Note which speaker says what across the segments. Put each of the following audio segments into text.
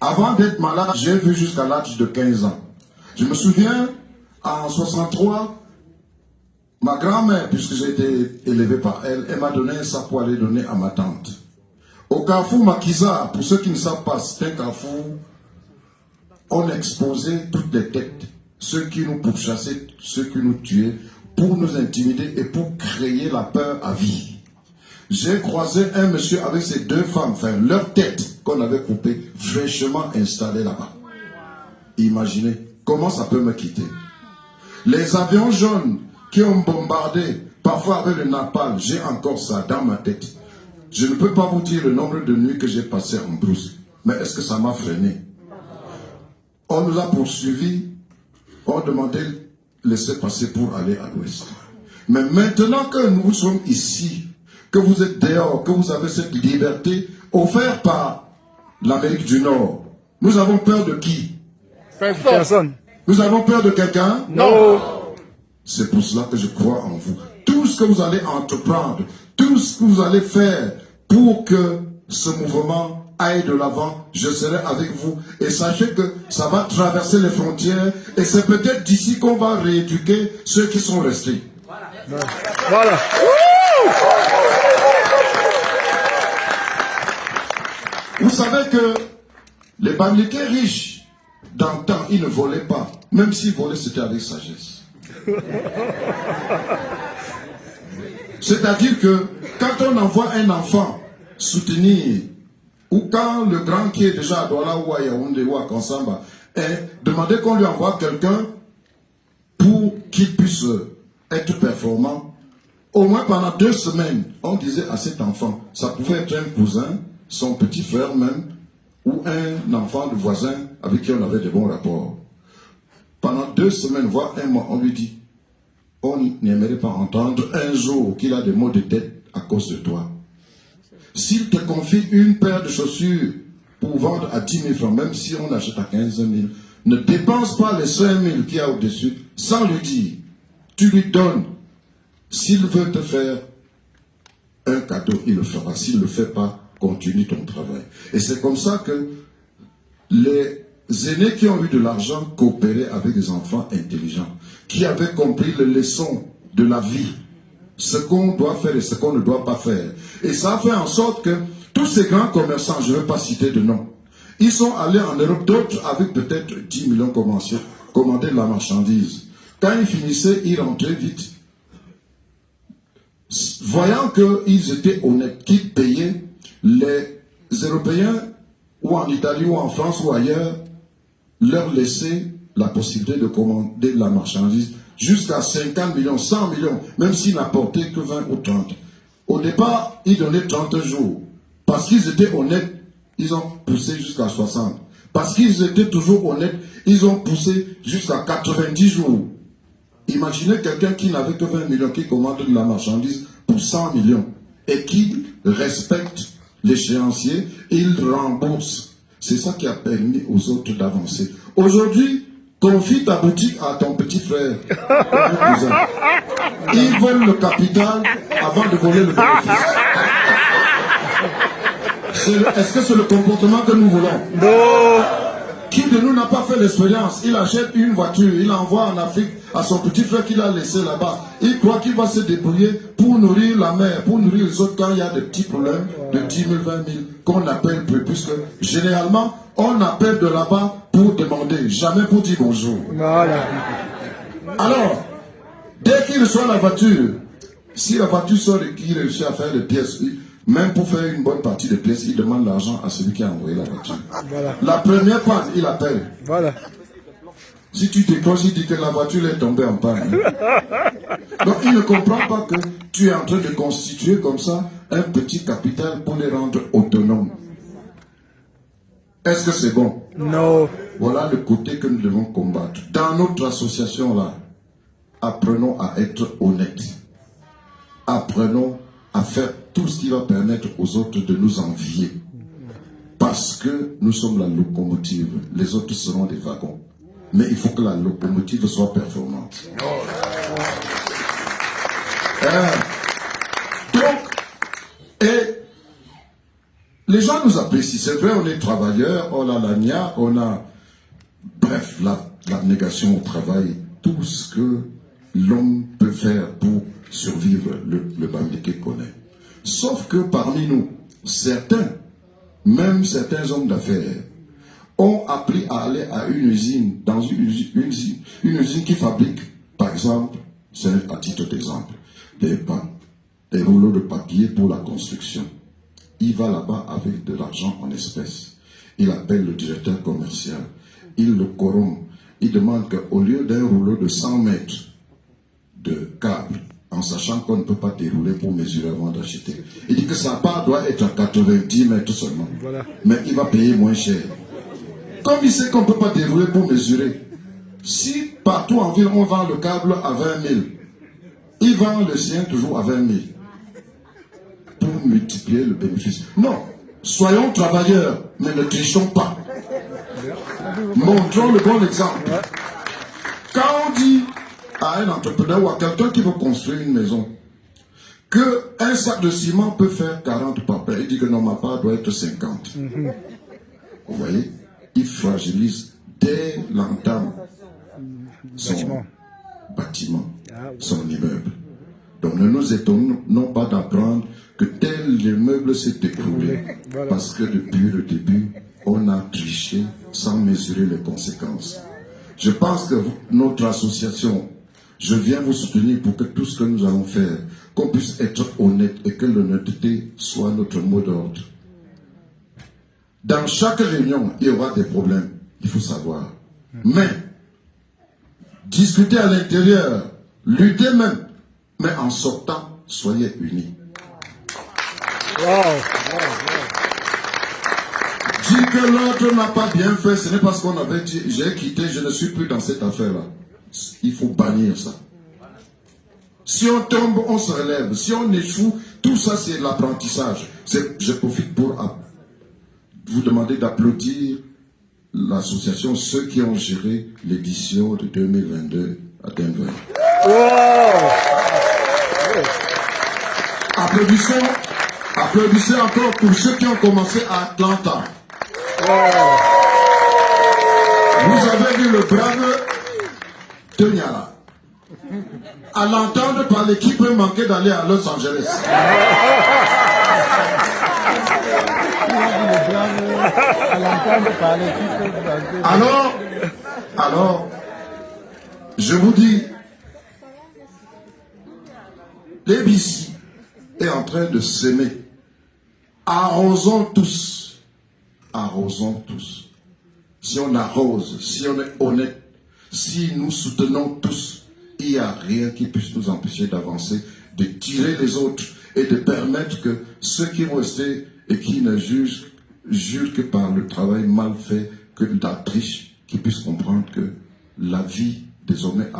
Speaker 1: Avant d'être malade, j'ai vu jusqu'à l'âge de 15 ans. Je me souviens, en 63, ma grand-mère, puisque j'ai été élevé par elle, elle m'a donné ça pour aller donner à ma tante. Au carrefour Makiza, pour ceux qui ne savent pas, c'est un carrefour, on exposait toutes les têtes, ceux qui nous pourchassaient, ceux qui nous tuaient, pour nous intimider et pour créer la peur à vie. J'ai croisé un monsieur avec ses deux femmes, enfin leur tête qu'on avait coupée, fraîchement installée là-bas. Imaginez comment ça peut me quitter. Les avions jaunes qui ont bombardé, parfois avec le napalm, j'ai encore ça dans ma tête. Je ne peux pas vous dire le nombre de nuits que j'ai passé en brousse. Mais est-ce que ça m'a freiné? On nous a poursuivis, on demandait de laisser passer pour aller à l'ouest. Mais maintenant que nous sommes ici, que vous êtes dehors, que vous avez cette liberté offerte par l'Amérique du Nord, nous avons peur de qui?
Speaker 2: Personne.
Speaker 1: Nous avons peur de quelqu'un?
Speaker 2: Non.
Speaker 1: C'est pour cela que je crois en vous. Tout ce que vous allez entreprendre, tout ce que vous allez faire pour que ce mouvement aille de l'avant, je serai avec vous. Et sachez que ça va traverser les frontières et c'est peut-être d'ici qu'on va rééduquer ceux qui sont restés.
Speaker 2: Voilà.
Speaker 1: Vous savez que les Bamilekés riches, temps, ils ne volaient pas. Même s'ils volaient, c'était avec sagesse. C'est-à-dire que quand on envoie un enfant soutenir, ou quand le grand qui est déjà à Douala ou à Yaoundé ou à Kansamba, est demandé qu'on lui envoie quelqu'un pour qu'il puisse être performant, au moins pendant deux semaines, on disait à cet enfant, ça pouvait être un cousin, son petit frère même, ou un enfant de voisin avec qui on avait de bons rapports. Pendant deux semaines, voire un mois, on lui dit, on n'aimerait pas entendre un jour qu'il a des maux de tête à cause de toi. S'il te confie une paire de chaussures pour vendre à 10 000 francs, même si on achète à 15 000, ne dépense pas les 5 000 qu'il y a au-dessus sans lui dire. Tu lui donnes. S'il veut te faire un cadeau, il le fera. S'il ne le fait pas, continue ton travail. Et c'est comme ça que les aînés qui ont eu de l'argent coopéraient avec des enfants intelligents, qui avaient compris les leçons de la vie, ce qu'on doit faire et ce qu'on ne doit pas faire. Et ça a fait en sorte que tous ces grands commerçants, je ne vais pas citer de nom, ils sont allés en Europe, d'autres avec peut-être 10 millions commencé, commander de la marchandise. Quand ils finissaient, ils rentraient vite. Voyant qu'ils étaient honnêtes, qu'ils payaient, Européens, ou en Italie, ou en France, ou ailleurs, leur laissaient la possibilité de commander de la marchandise jusqu'à 50 millions, 100 millions, même s'ils n'apportaient que 20 ou 30. Au départ, ils donnaient 30 jours. Parce qu'ils étaient honnêtes, ils ont poussé jusqu'à 60. Parce qu'ils étaient toujours honnêtes, ils ont poussé jusqu'à 90 jours. Imaginez quelqu'un qui n'avait que 20 millions, qui commande de la marchandise pour 100 millions et qui respecte l'échéancier, il rembourse. C'est ça qui a permis aux autres d'avancer. Aujourd'hui, confie ta boutique à ton petit frère. Ils veulent le capital avant de voler le bénéfice. Est-ce que c'est le comportement que nous voulons?
Speaker 2: Non.
Speaker 1: Qui de nous n'a pas fait l'expérience? Il achète une voiture, il envoie en Afrique à son petit frère qu'il a laissé là-bas. Il croit qu'il va se débrouiller pour nourrir la mère, pour nourrir les autres quand il y a des petits problèmes de 10 000, 20 000 qu'on appelle plus. Puisque généralement, on appelle de là-bas pour demander, jamais pour dire bonjour.
Speaker 2: Voilà.
Speaker 1: Alors, dès qu'il reçoit la voiture, si la voiture sort et qu'il réussit à faire les pièces, même pour faire une bonne partie des pièces, il demande l'argent à celui qui a envoyé la voiture.
Speaker 2: Voilà.
Speaker 1: La première panne, il appelle.
Speaker 2: Voilà.
Speaker 1: Si tu décroches, il dit que la voiture est tombée en panne. Donc il ne comprend pas que tu es en train de constituer comme ça un petit capital pour les rendre autonomes. Est-ce que c'est bon?
Speaker 2: Non.
Speaker 1: Voilà le côté que nous devons combattre. Dans notre association là, apprenons à être honnêtes. Apprenons à faire tout ce qui va permettre aux autres de nous envier. Parce que nous sommes la locomotive. Les autres seront des wagons. Mais il faut que la locomotive soit performante. Hein? Donc, et les gens nous apprécient. C'est vrai, on est travailleurs, on a l'agna, on a, bref, l'abnégation au travail, tout ce que l'homme peut faire pour survivre, le, le Bambileke connaît. Sauf que parmi nous, certains, même certains hommes d'affaires, ont appris à aller à une usine, dans une usine, une usine, qui fabrique, par exemple, c'est à titre d'exemple, des, des rouleaux de papier pour la construction. Il va là-bas avec de l'argent en espèces. Il appelle le directeur commercial. Il le corrompt. Il demande qu'au lieu d'un rouleau de 100 mètres de câble, en sachant qu'on ne peut pas dérouler pour mesurer avant d'acheter, il dit que sa part doit être à 90 mètres seulement. Mais il va payer moins cher. Comme il sait qu'on ne peut pas dérouler pour mesurer, si partout en ville on vend le câble à 20 000, il vend le sien toujours à 20 000 pour multiplier le bénéfice. Non, soyons travailleurs, mais ne trichons pas. Montrons le bon exemple. Quand on dit à un entrepreneur ou à quelqu'un qui veut construire une maison, que un sac de ciment peut faire 40 papiers, il dit que non, ma part doit être 50. Vous voyez? Il fragilise dès l'entame son bâtiment, son immeuble. Donc ne nous étonnons pas d'apprendre que tel immeuble s'est écroulé. Parce que depuis le début, on a triché sans mesurer les conséquences. Je pense que notre association, je viens vous soutenir pour que tout ce que nous allons faire, qu'on puisse être honnête et que l'honnêteté soit notre mot d'ordre. Dans chaque réunion, il y aura des problèmes, il faut savoir. Mais, discuter à l'intérieur, lutter même, mais en sortant, soyez unis. Dire que l'autre n'a pas bien fait, ce n'est parce qu'on avait dit, j'ai quitté, je ne suis plus dans cette affaire-là. Il faut bannir ça. Si on tombe, on se relève. Si on échoue, tout ça c'est l'apprentissage. Je profite pour vous demander d'applaudir l'association, ceux qui ont géré l'édition de 2022 à Denver. Applaudissons, applaudissez encore pour ceux qui ont commencé à Atlanta. Vous avez vu le brave Tonyala. À l'entendre parler, qui peut manquer d'aller à Los Angeles Alors, alors, je vous dis, l'ABC est en train de s'aimer. Arrosons tous. Arrosons tous. Si on arrose, si on est honnête, si nous soutenons tous, il n'y a rien qui puisse nous empêcher d'avancer, de tirer les autres et de permettre que ceux qui vont rester et qui ne jugent, jugent que par le travail mal fait, que la triche, qui puissent comprendre que la vie désormais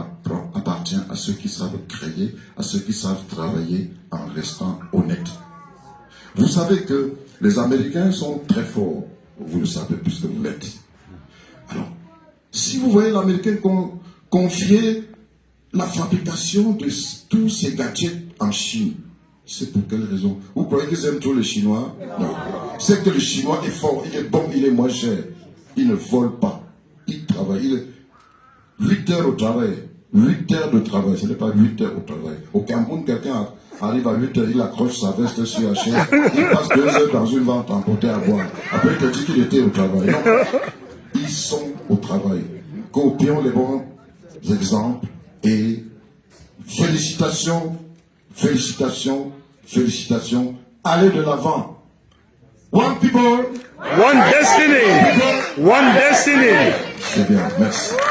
Speaker 1: appartient à ceux qui savent créer, à ceux qui savent travailler en restant honnêtes. Vous savez que les Américains sont très forts, vous le savez puisque vous l'êtes. Alors, si vous voyez l'Américain confier la fabrication de tous ces gadgets en Chine, c'est pour quelle raison? Vous croyez qu'ils aiment tous les Chinois? C'est que le Chinois est fort, il est bon, il est moins cher. Il ne vole pas. Il travaille. Il est 8 heures au travail. 8 heures de travail. Ce n'est pas 8 heures au travail. Au Cameroun, quelqu'un arrive à 8 heures, il accroche sa veste sur la chaise. Il passe 2 heures dans une vente emportée à boire. Après, il te dit qu'il était au travail. Non. Ils sont au travail. Copions les bons exemples et félicitations, félicitations, félicitations. Allez de l'avant. One people.
Speaker 2: One destiny. One destiny.
Speaker 1: Bien, merci.